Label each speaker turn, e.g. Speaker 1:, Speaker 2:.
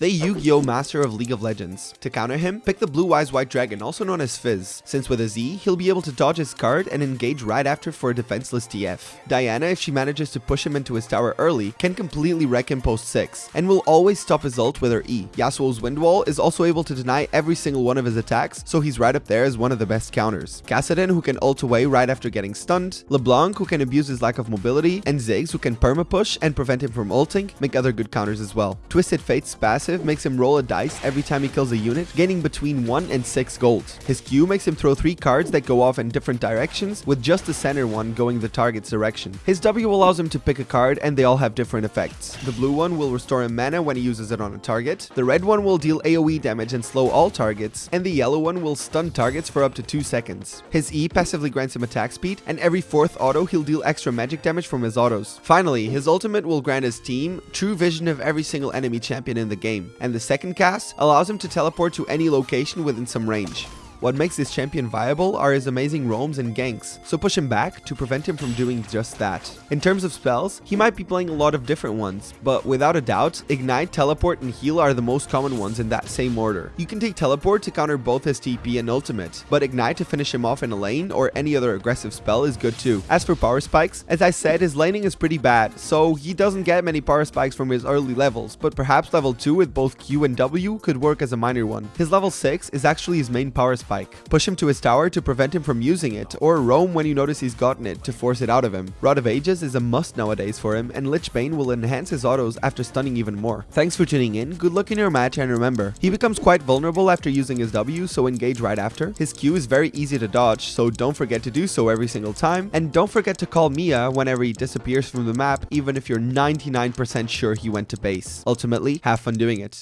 Speaker 1: The Yu-Gi-Oh! Master of League of Legends. To counter him, pick the Blue Eyes White Dragon, also known as Fizz, since with a Z, he'll be able to dodge his card and engage right after for a defenseless TF. Diana, if she manages to push him into his tower early, can completely wreck him post 6, and will always stop his ult with her E. Yasuo's Wind Wall is also able to deny every single one of his attacks, so he's right up there as one of the best counters. Kassadin, who can ult away right after getting stunned, LeBlanc, who can abuse his lack of mobility, and Ziggs, who can perma push and prevent him from ulting, make other good counters as well. Twisted Fate's passive passive makes him roll a dice every time he kills a unit, gaining between 1 and 6 gold. His Q makes him throw 3 cards that go off in different directions, with just the center one going the target's direction. His W allows him to pick a card and they all have different effects. The blue one will restore him mana when he uses it on a target, the red one will deal AoE damage and slow all targets, and the yellow one will stun targets for up to 2 seconds. His E passively grants him attack speed, and every fourth auto he'll deal extra magic damage from his autos. Finally, his ultimate will grant his team true vision of every single enemy champion in the game and the second cast allows him to teleport to any location within some range. What makes this champion viable are his amazing roams and ganks, so push him back to prevent him from doing just that. In terms of spells, he might be playing a lot of different ones, but without a doubt, Ignite, Teleport, and Heal are the most common ones in that same order. You can take Teleport to counter both his TP and Ultimate, but Ignite to finish him off in a lane or any other aggressive spell is good too. As for power spikes, as I said, his laning is pretty bad, so he doesn't get many power spikes from his early levels, but perhaps level 2 with both Q and W could work as a minor one. His level 6 is actually his main power spike spike. Push him to his tower to prevent him from using it, or roam when you notice he's gotten it to force it out of him. Rod of Ages is a must nowadays for him, and Lich Bane will enhance his autos after stunning even more. Thanks for tuning in, good luck in your match, and remember, he becomes quite vulnerable after using his W, so engage right after. His Q is very easy to dodge, so don't forget to do so every single time, and don't forget to call MIA whenever he disappears from the map, even if you're 99% sure he went to base. Ultimately, have fun doing it.